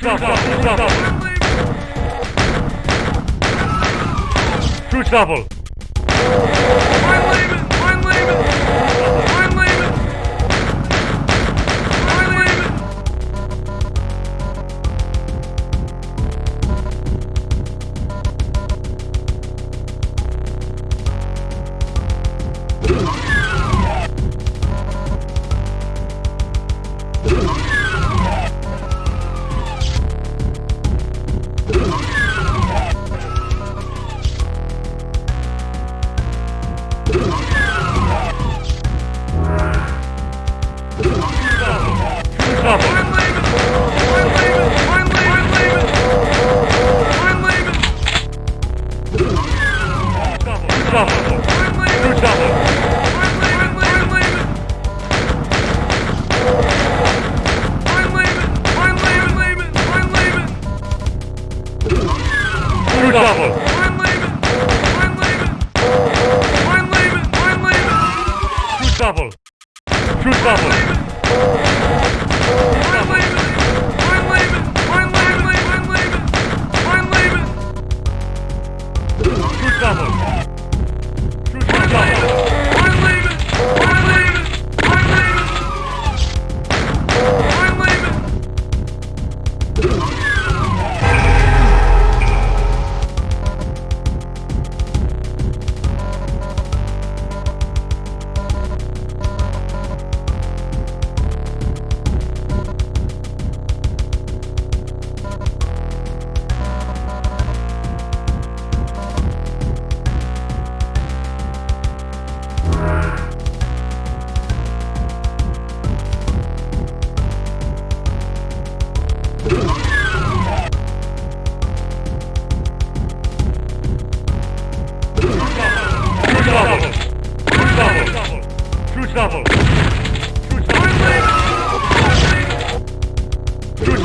Fruit apple. Fruit apple.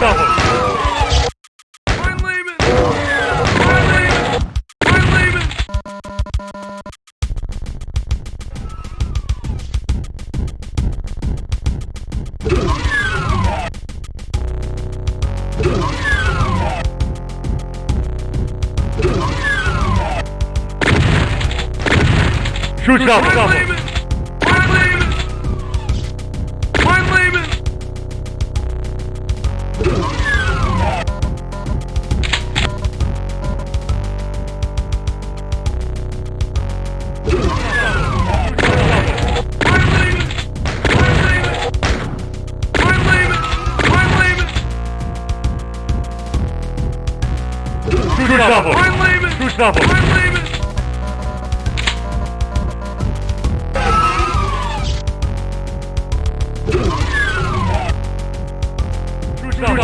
double. I'm leaving. Double. double.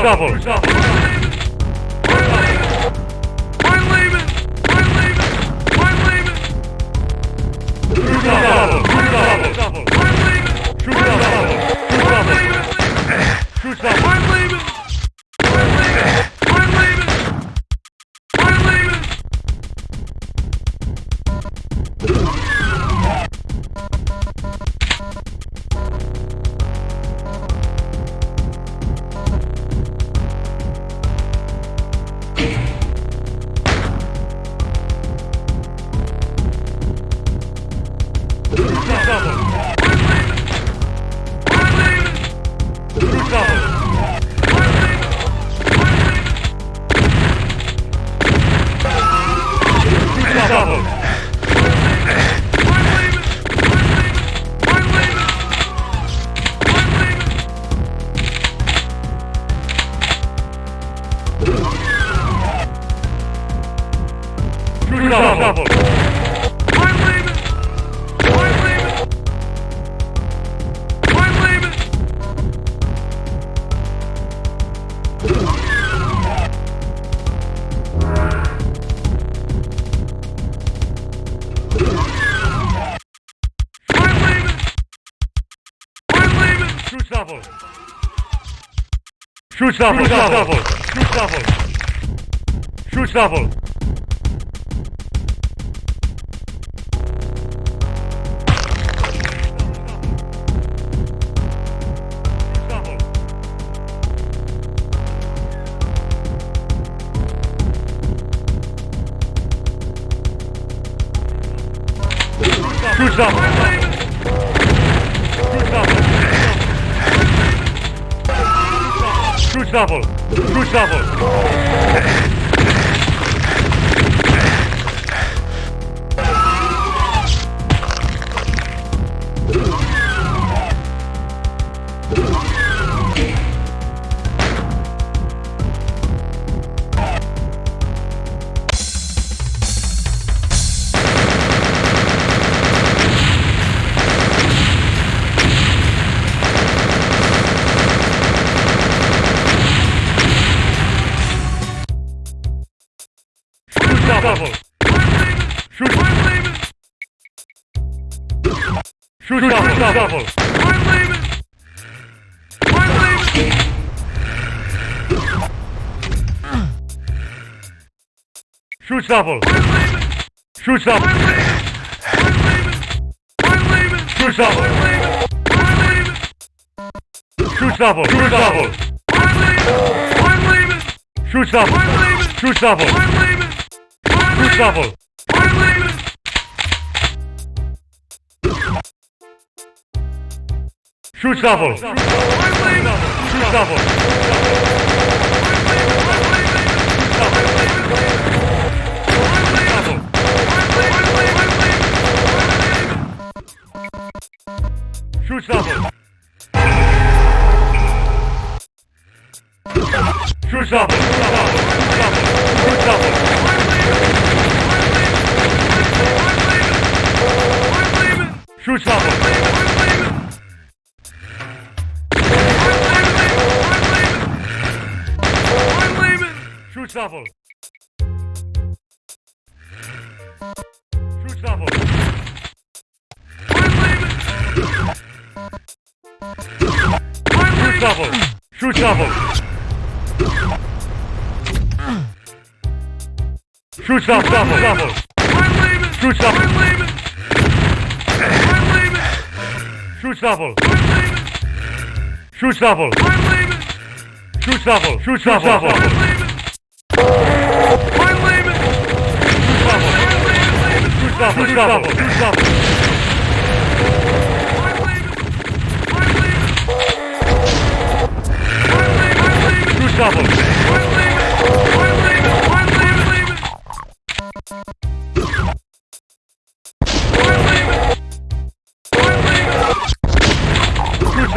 trouble. trouble. shuffle, shuffle, shoot shuffle, shoot shuffle. Shoot shuffle. shuffle. Good shuffle. double. Shoot. Shoot double. double. I'm leaving. I'm leaving. Shoot double. I'm leaving. Shoot double. I'm leaving. I'm leaving. Shoot double. I'm leaving. Shoot double. Shoot double. I'm leaving. I'm leaving. Shoot double. I'm leaving. Shoot double. I'm leaving level. Shoot level. Shoot level. Shoot level. Shoot level. Shoot level. Shoot level. Root level. Shoot level. Shoot level. Shoot level. Shoot level. Shoot level. Shoot level. Shoot level. shoot shackle shoot shackle shoot shackle shoot shackle shoot Schutzstaffel. Shoot Schutzstaffel. Shoot Schutzstaffel. Shoot Schutzstaffel.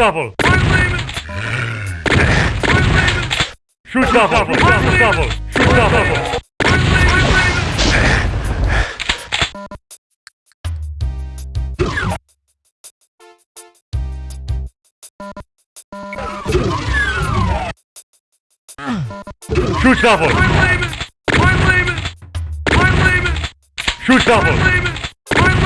bubble. Shoot bubble. Shoot bubble. Shoot bubble. Shoot double! I'm leaving! I'm leaving! I'm leaving! Shoot double! I'm leaving! I'm leaving!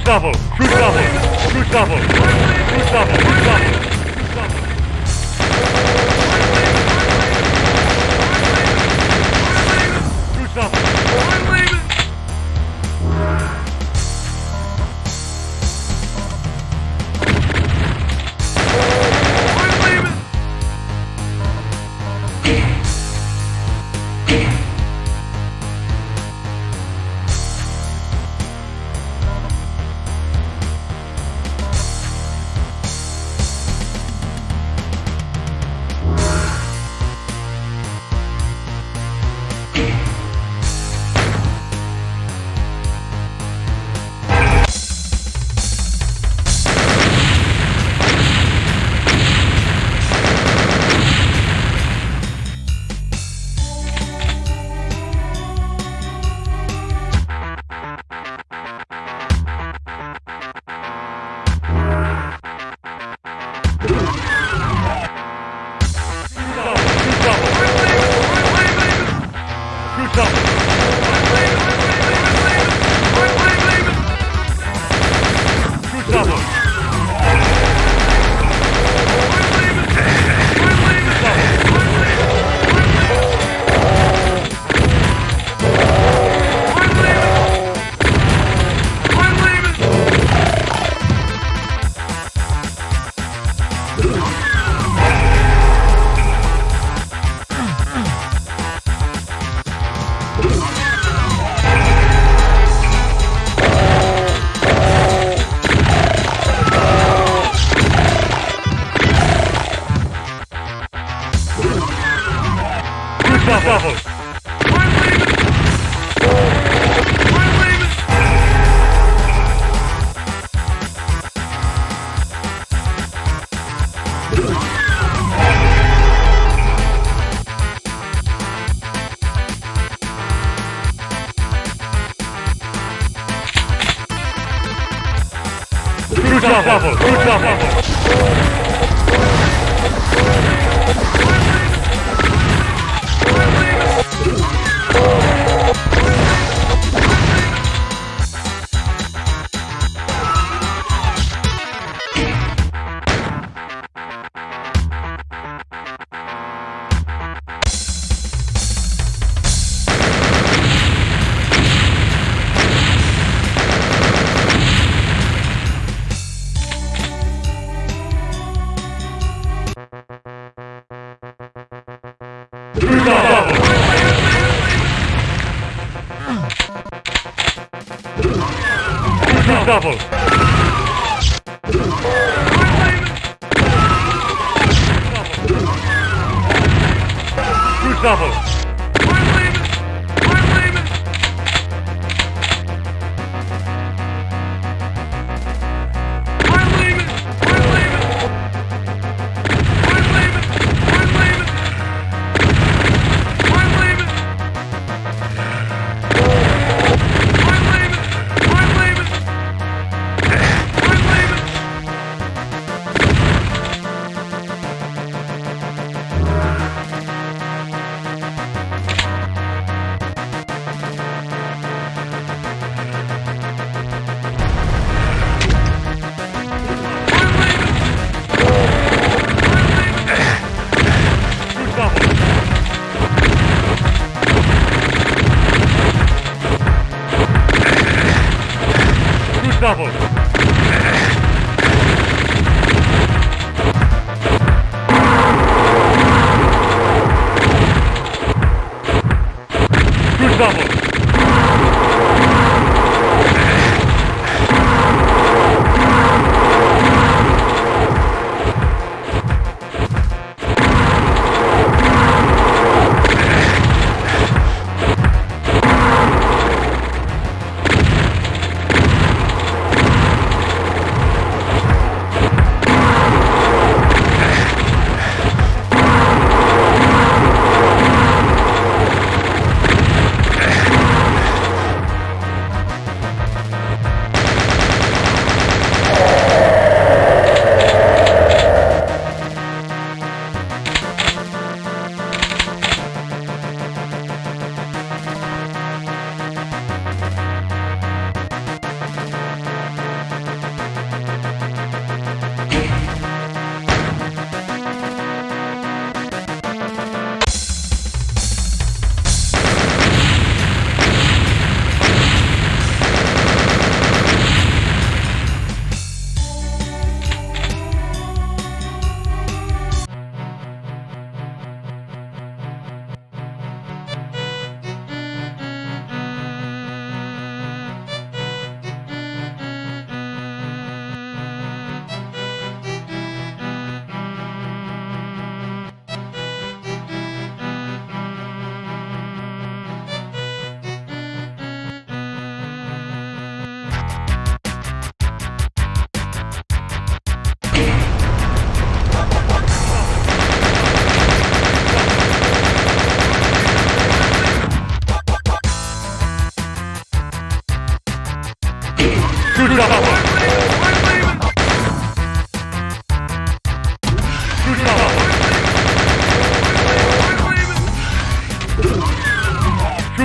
Gustavo, Gustavo, Gustavo, Gustavo, Gustavo.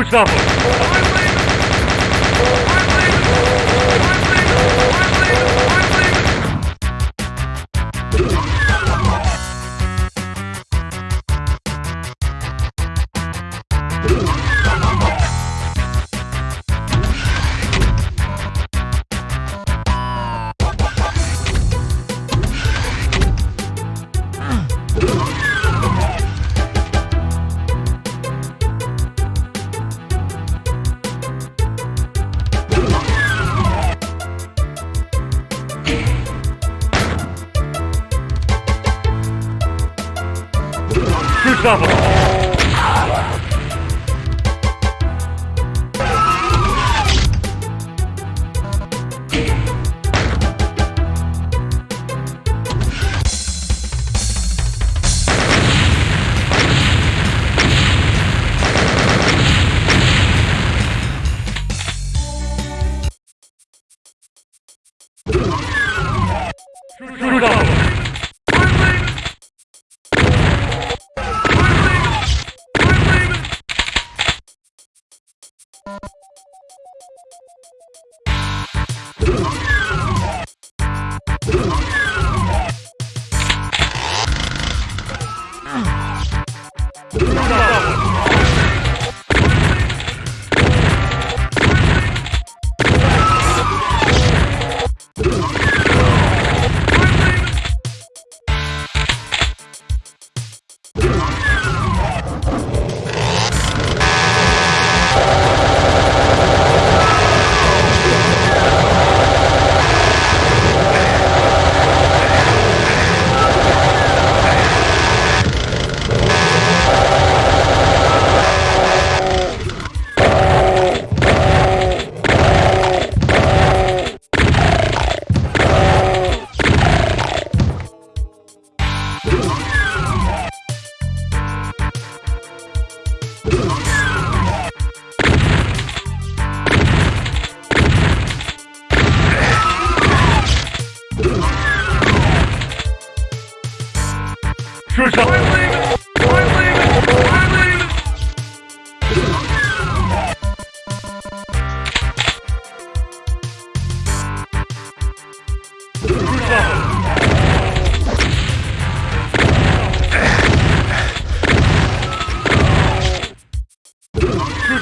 Mustafa.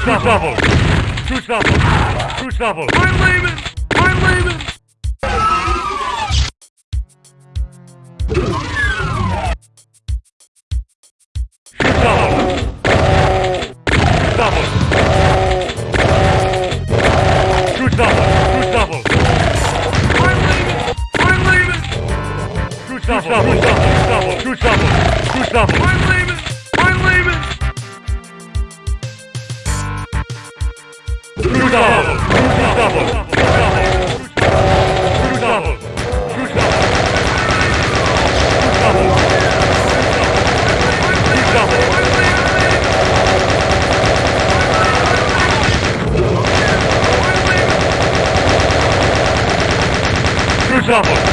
trouble. True trouble. True trouble. I'm leaving. yourself.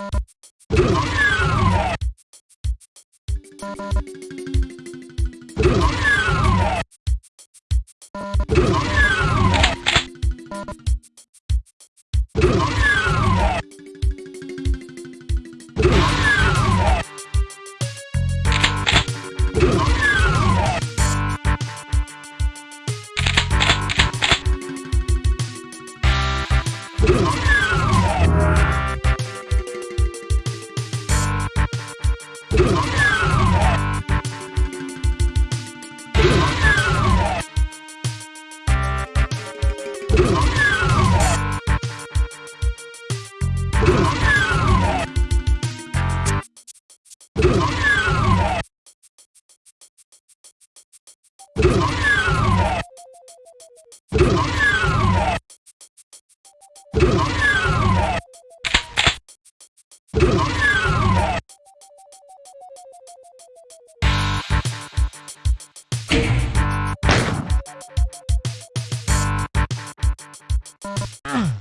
you Ah!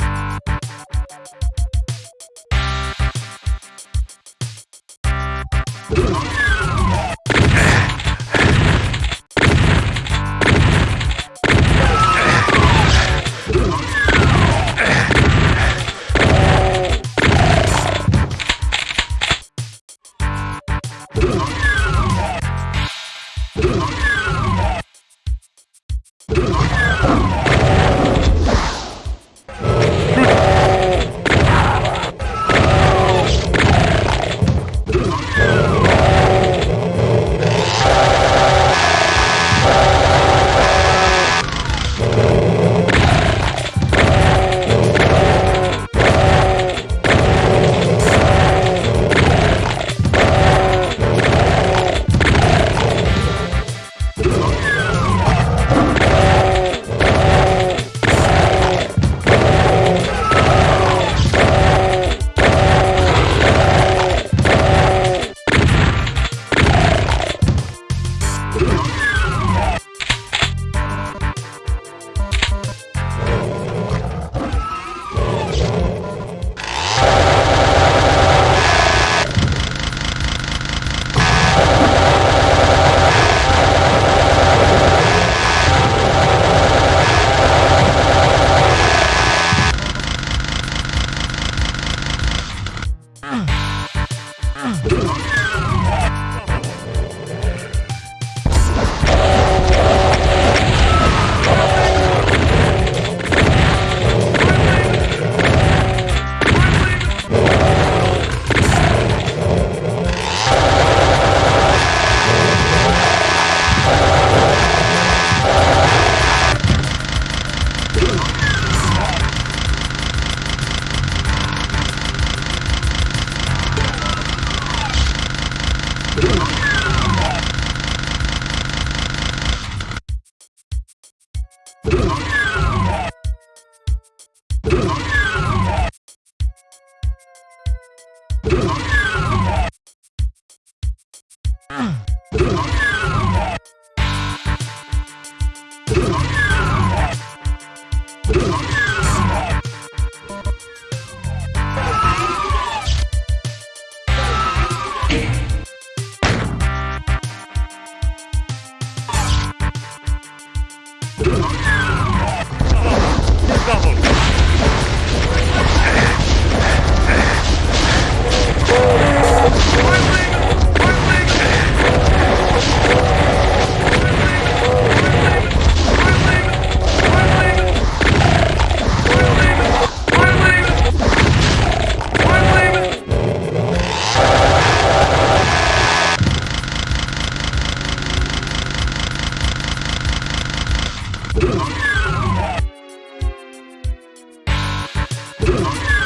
Double. Thank you.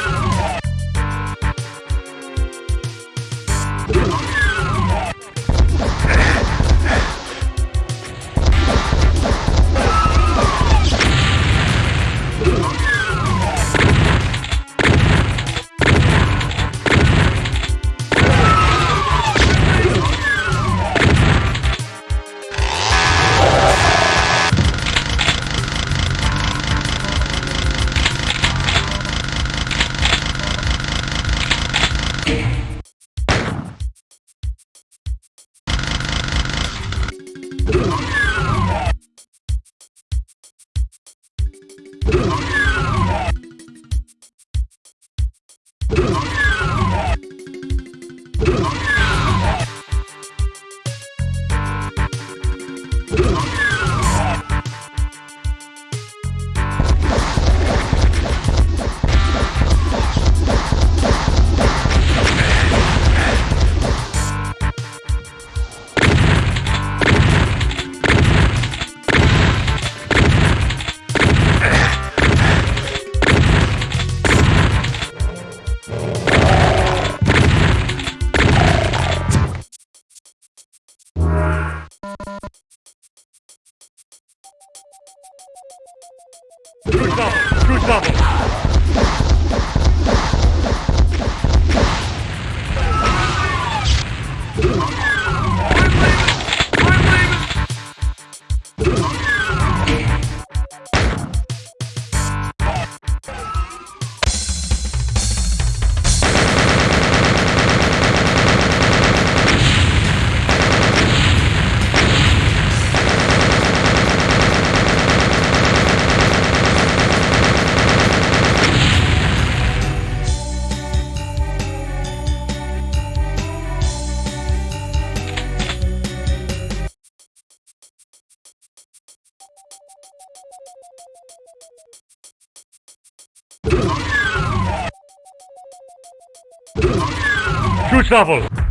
Let's go. Which?